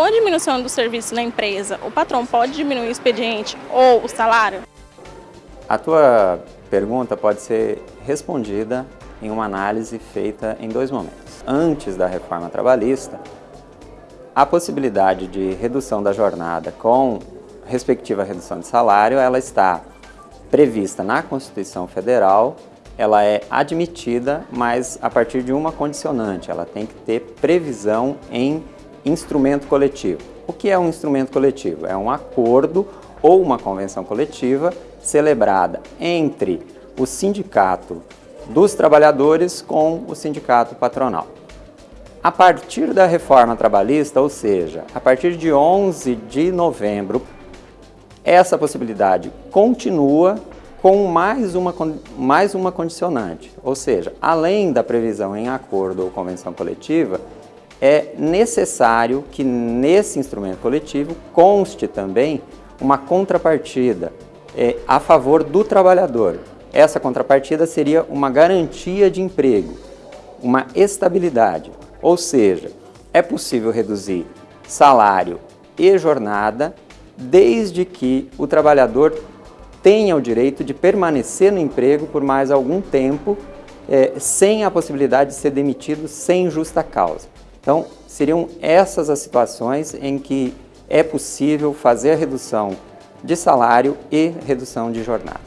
Com a diminuição do serviço na empresa, o patrão pode diminuir o expediente ou o salário? A tua pergunta pode ser respondida em uma análise feita em dois momentos. Antes da reforma trabalhista, a possibilidade de redução da jornada com respectiva redução de salário, ela está prevista na Constituição Federal, ela é admitida, mas a partir de uma condicionante, ela tem que ter previsão em instrumento coletivo. O que é um instrumento coletivo? É um acordo ou uma convenção coletiva celebrada entre o sindicato dos trabalhadores com o sindicato patronal. A partir da reforma trabalhista, ou seja, a partir de 11 de novembro, essa possibilidade continua com mais uma, mais uma condicionante, ou seja, além da previsão em acordo ou convenção coletiva, é necessário que nesse instrumento coletivo conste também uma contrapartida é, a favor do trabalhador. Essa contrapartida seria uma garantia de emprego, uma estabilidade, ou seja, é possível reduzir salário e jornada desde que o trabalhador tenha o direito de permanecer no emprego por mais algum tempo é, sem a possibilidade de ser demitido sem justa causa. Então, seriam essas as situações em que é possível fazer redução de salário e redução de jornada.